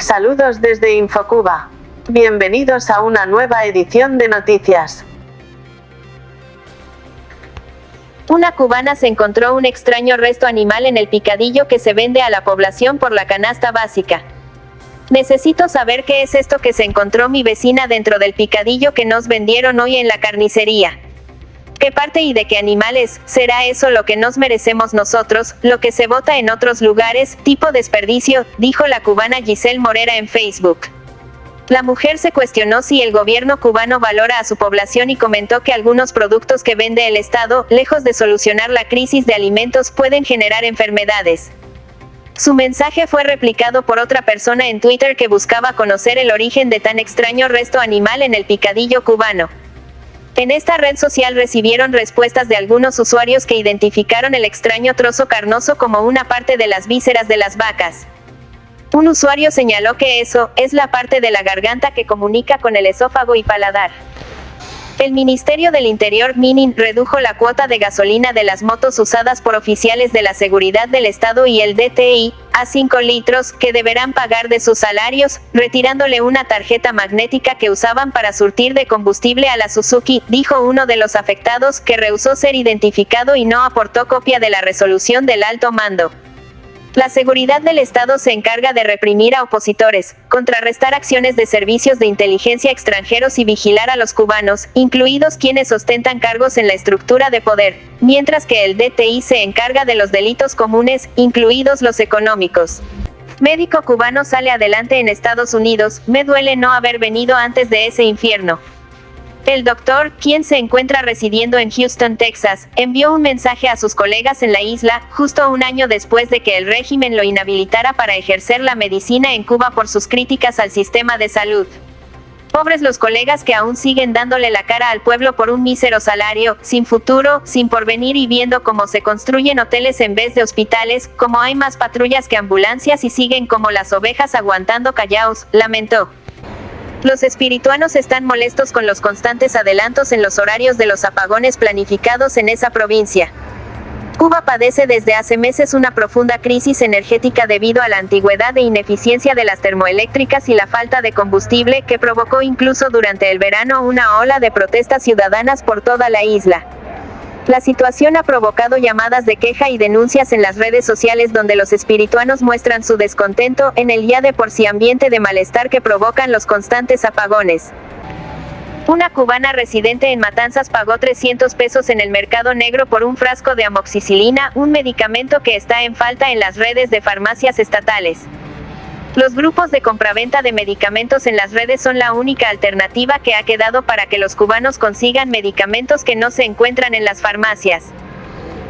Saludos desde Infocuba. Bienvenidos a una nueva edición de noticias. Una cubana se encontró un extraño resto animal en el picadillo que se vende a la población por la canasta básica. Necesito saber qué es esto que se encontró mi vecina dentro del picadillo que nos vendieron hoy en la carnicería. ¿Qué parte y de qué animales será eso lo que nos merecemos nosotros, lo que se vota en otros lugares, tipo desperdicio? dijo la cubana Giselle Morera en Facebook. La mujer se cuestionó si el gobierno cubano valora a su población y comentó que algunos productos que vende el Estado, lejos de solucionar la crisis de alimentos, pueden generar enfermedades. Su mensaje fue replicado por otra persona en Twitter que buscaba conocer el origen de tan extraño resto animal en el picadillo cubano. En esta red social recibieron respuestas de algunos usuarios que identificaron el extraño trozo carnoso como una parte de las vísceras de las vacas. Un usuario señaló que eso, es la parte de la garganta que comunica con el esófago y paladar. El Ministerio del Interior Minin redujo la cuota de gasolina de las motos usadas por oficiales de la seguridad del Estado y el DTI a 5 litros que deberán pagar de sus salarios, retirándole una tarjeta magnética que usaban para surtir de combustible a la Suzuki, dijo uno de los afectados que rehusó ser identificado y no aportó copia de la resolución del alto mando. La seguridad del Estado se encarga de reprimir a opositores, contrarrestar acciones de servicios de inteligencia extranjeros y vigilar a los cubanos, incluidos quienes ostentan cargos en la estructura de poder, mientras que el DTI se encarga de los delitos comunes, incluidos los económicos. Médico cubano sale adelante en Estados Unidos, me duele no haber venido antes de ese infierno. El doctor, quien se encuentra residiendo en Houston, Texas, envió un mensaje a sus colegas en la isla, justo un año después de que el régimen lo inhabilitara para ejercer la medicina en Cuba por sus críticas al sistema de salud. Pobres los colegas que aún siguen dándole la cara al pueblo por un mísero salario, sin futuro, sin porvenir y viendo cómo se construyen hoteles en vez de hospitales, como hay más patrullas que ambulancias y siguen como las ovejas aguantando callaos, lamentó. Los espirituanos están molestos con los constantes adelantos en los horarios de los apagones planificados en esa provincia. Cuba padece desde hace meses una profunda crisis energética debido a la antigüedad e ineficiencia de las termoeléctricas y la falta de combustible que provocó incluso durante el verano una ola de protestas ciudadanas por toda la isla. La situación ha provocado llamadas de queja y denuncias en las redes sociales donde los espirituanos muestran su descontento en el ya de por sí ambiente de malestar que provocan los constantes apagones. Una cubana residente en Matanzas pagó 300 pesos en el mercado negro por un frasco de amoxicilina, un medicamento que está en falta en las redes de farmacias estatales. Los grupos de compraventa de medicamentos en las redes son la única alternativa que ha quedado para que los cubanos consigan medicamentos que no se encuentran en las farmacias.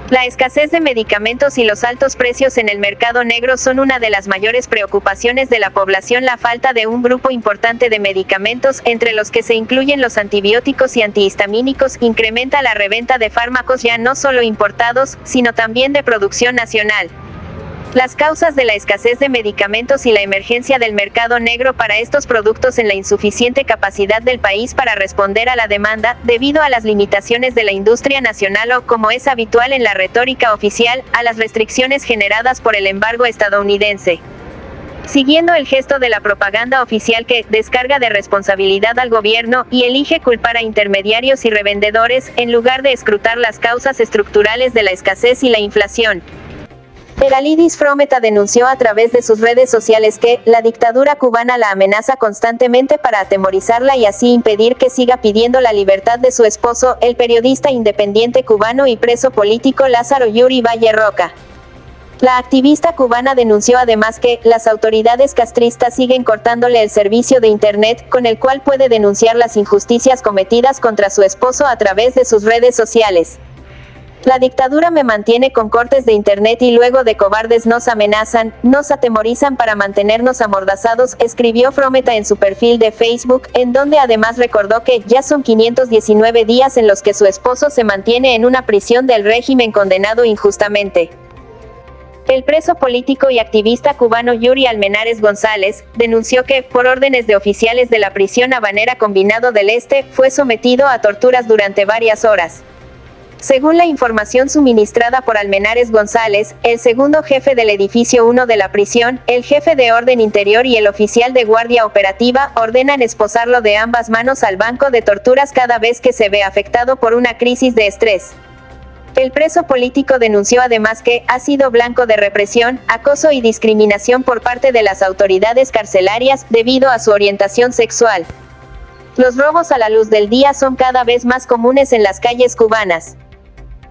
La escasez de medicamentos y los altos precios en el mercado negro son una de las mayores preocupaciones de la población. La falta de un grupo importante de medicamentos, entre los que se incluyen los antibióticos y antihistamínicos, incrementa la reventa de fármacos ya no solo importados, sino también de producción nacional. Las causas de la escasez de medicamentos y la emergencia del mercado negro para estos productos en la insuficiente capacidad del país para responder a la demanda, debido a las limitaciones de la industria nacional o, como es habitual en la retórica oficial, a las restricciones generadas por el embargo estadounidense. Siguiendo el gesto de la propaganda oficial que descarga de responsabilidad al gobierno y elige culpar a intermediarios y revendedores, en lugar de escrutar las causas estructurales de la escasez y la inflación. Eralidis Frometa denunció a través de sus redes sociales que, la dictadura cubana la amenaza constantemente para atemorizarla y así impedir que siga pidiendo la libertad de su esposo, el periodista independiente cubano y preso político Lázaro Yuri Valle Roca. La activista cubana denunció además que, las autoridades castristas siguen cortándole el servicio de Internet, con el cual puede denunciar las injusticias cometidas contra su esposo a través de sus redes sociales. La dictadura me mantiene con cortes de internet y luego de cobardes nos amenazan, nos atemorizan para mantenernos amordazados, escribió Frometa en su perfil de Facebook, en donde además recordó que ya son 519 días en los que su esposo se mantiene en una prisión del régimen condenado injustamente. El preso político y activista cubano Yuri Almenares González, denunció que, por órdenes de oficiales de la prisión habanera combinado del Este, fue sometido a torturas durante varias horas. Según la información suministrada por Almenares González, el segundo jefe del edificio 1 de la prisión, el jefe de orden interior y el oficial de guardia operativa ordenan esposarlo de ambas manos al banco de torturas cada vez que se ve afectado por una crisis de estrés. El preso político denunció además que ha sido blanco de represión, acoso y discriminación por parte de las autoridades carcelarias debido a su orientación sexual. Los robos a la luz del día son cada vez más comunes en las calles cubanas.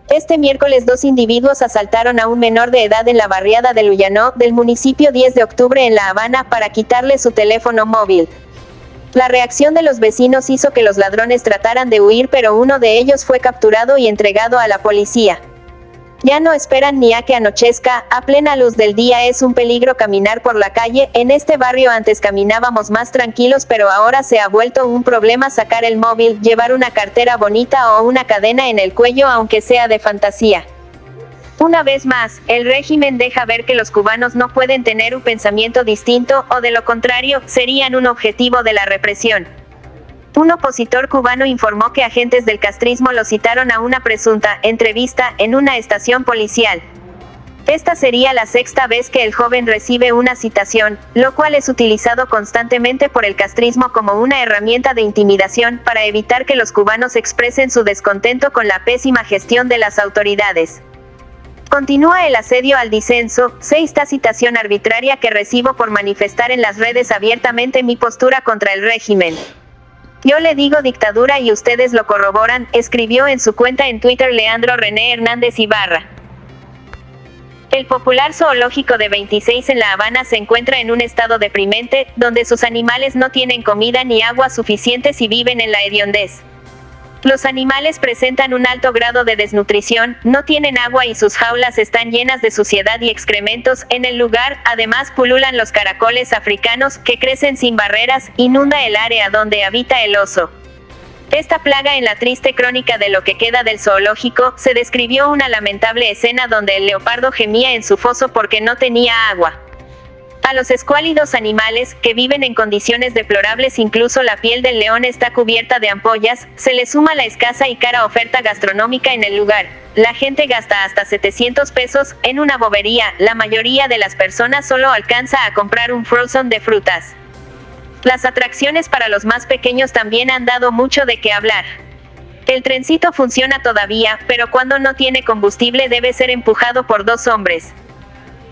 Este miércoles dos individuos asaltaron a un menor de edad en la barriada de Luyanó, del municipio 10 de octubre en La Habana, para quitarle su teléfono móvil. La reacción de los vecinos hizo que los ladrones trataran de huir pero uno de ellos fue capturado y entregado a la policía. Ya no esperan ni a que anochezca, a plena luz del día es un peligro caminar por la calle, en este barrio antes caminábamos más tranquilos pero ahora se ha vuelto un problema sacar el móvil, llevar una cartera bonita o una cadena en el cuello aunque sea de fantasía. Una vez más, el régimen deja ver que los cubanos no pueden tener un pensamiento distinto, o de lo contrario, serían un objetivo de la represión. Un opositor cubano informó que agentes del castrismo lo citaron a una presunta entrevista en una estación policial. Esta sería la sexta vez que el joven recibe una citación, lo cual es utilizado constantemente por el castrismo como una herramienta de intimidación para evitar que los cubanos expresen su descontento con la pésima gestión de las autoridades. Continúa el asedio al disenso, sexta citación arbitraria que recibo por manifestar en las redes abiertamente mi postura contra el régimen. Yo le digo dictadura y ustedes lo corroboran, escribió en su cuenta en Twitter Leandro René Hernández Ibarra. El popular zoológico de 26 en La Habana se encuentra en un estado deprimente, donde sus animales no tienen comida ni agua suficientes y viven en la hediondez. Los animales presentan un alto grado de desnutrición, no tienen agua y sus jaulas están llenas de suciedad y excrementos. En el lugar, además, pululan los caracoles africanos, que crecen sin barreras, inunda el área donde habita el oso. Esta plaga en la triste crónica de lo que queda del zoológico, se describió una lamentable escena donde el leopardo gemía en su foso porque no tenía agua. A los escuálidos animales, que viven en condiciones deplorables incluso la piel del león está cubierta de ampollas, se le suma la escasa y cara oferta gastronómica en el lugar. La gente gasta hasta 700 pesos en una bobería, la mayoría de las personas solo alcanza a comprar un frozen de frutas. Las atracciones para los más pequeños también han dado mucho de qué hablar. El trencito funciona todavía, pero cuando no tiene combustible debe ser empujado por dos hombres.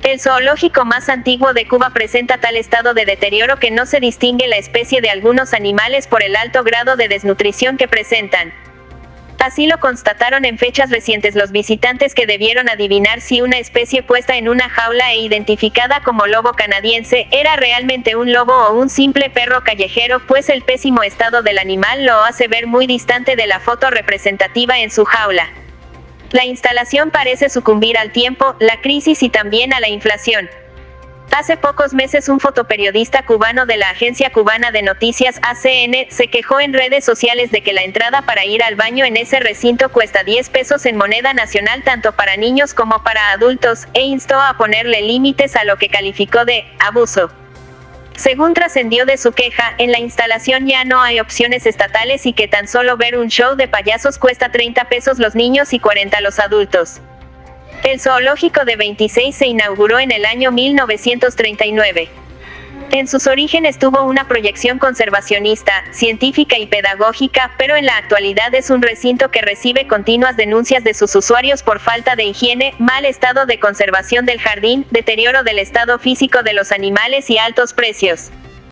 El zoológico más antiguo de Cuba presenta tal estado de deterioro que no se distingue la especie de algunos animales por el alto grado de desnutrición que presentan. Así lo constataron en fechas recientes los visitantes que debieron adivinar si una especie puesta en una jaula e identificada como lobo canadiense era realmente un lobo o un simple perro callejero, pues el pésimo estado del animal lo hace ver muy distante de la foto representativa en su jaula. La instalación parece sucumbir al tiempo, la crisis y también a la inflación. Hace pocos meses un fotoperiodista cubano de la agencia cubana de noticias ACN se quejó en redes sociales de que la entrada para ir al baño en ese recinto cuesta 10 pesos en moneda nacional tanto para niños como para adultos, e instó a ponerle límites a lo que calificó de abuso. Según trascendió de su queja, en la instalación ya no hay opciones estatales y que tan solo ver un show de payasos cuesta 30 pesos los niños y 40 los adultos. El zoológico de 26 se inauguró en el año 1939. En sus orígenes tuvo una proyección conservacionista, científica y pedagógica, pero en la actualidad es un recinto que recibe continuas denuncias de sus usuarios por falta de higiene, mal estado de conservación del jardín, deterioro del estado físico de los animales y altos precios.